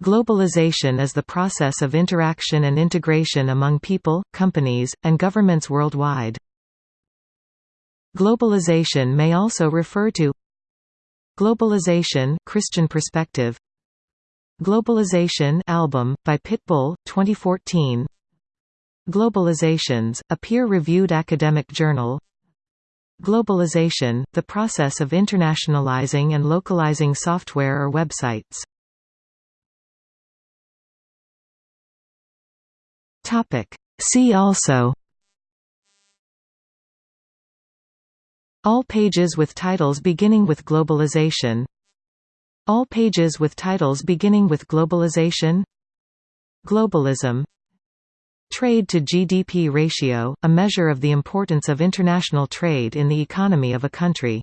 Globalization is the process of interaction and integration among people, companies, and governments worldwide. Globalization may also refer to Globalization Christian Perspective. Globalization album, by Pitbull, 2014 Globalizations, a peer-reviewed academic journal. Globalization, the process of internationalizing and localizing software or websites See also All pages with titles beginning with globalization All pages with titles beginning with globalization Globalism Trade to GDP ratio, a measure of the importance of international trade in the economy of a country